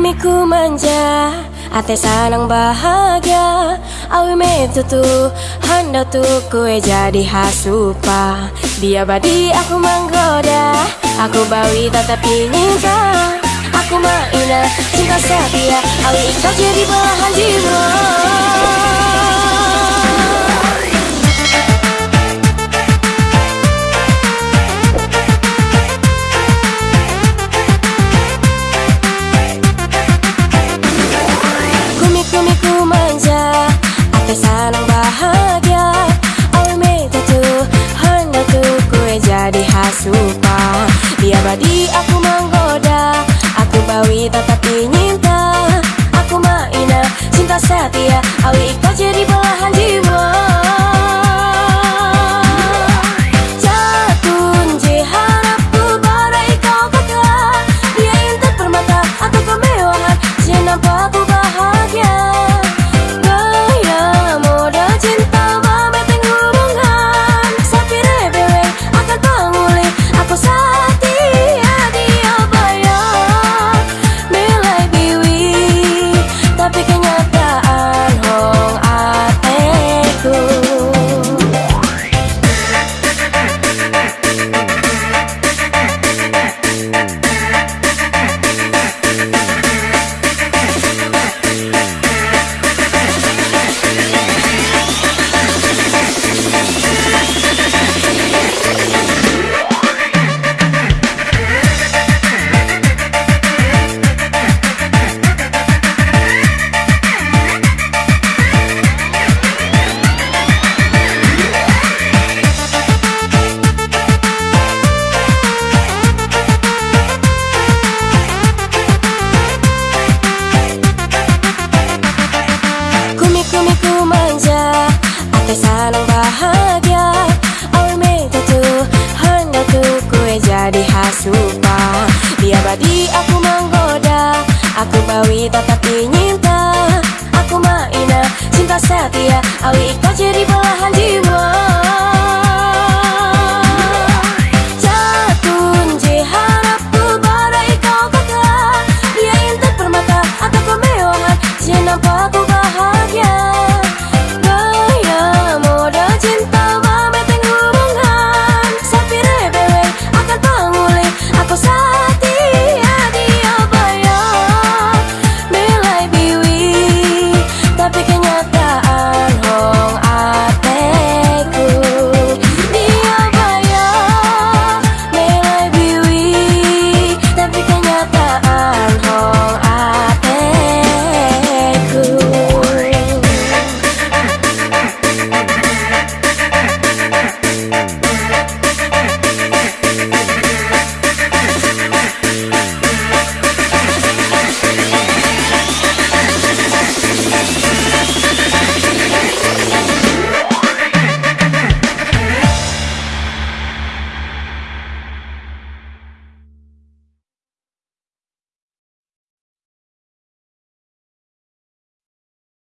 Miku manja Ate sanang bahagia. Awi metutu Handa tu kue jadi hasupa Dia badi aku menggoda. Aku bawi tetapi nyinta Aku maina cinta setia. Awi kau jadi belahan jiwa Badi aku menggoda Aku bawi tetapi nyinta Aku maina cinta setia Awi kau jadi hasupa Dia badi aku menggoda Aku bawi tetapi nyinta Aku maina cinta setia Awi kau jadi belahan